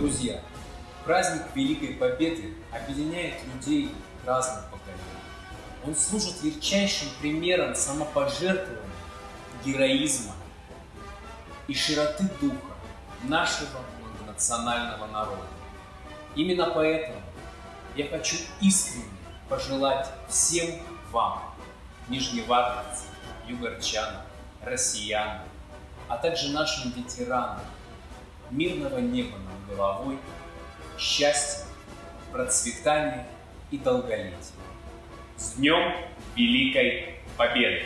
Друзья, праздник Великой Победы объединяет людей разных поколений. Он служит ярчайшим примером самопожертвования, героизма и широты духа нашего национального народа. Именно поэтому я хочу искренне пожелать всем вам, нижневартовцам, югорчанам, россиянам, а также нашим ветеранам, мирного неба над головой, счастья, процветания и долголетия. С Днем Великой Победы!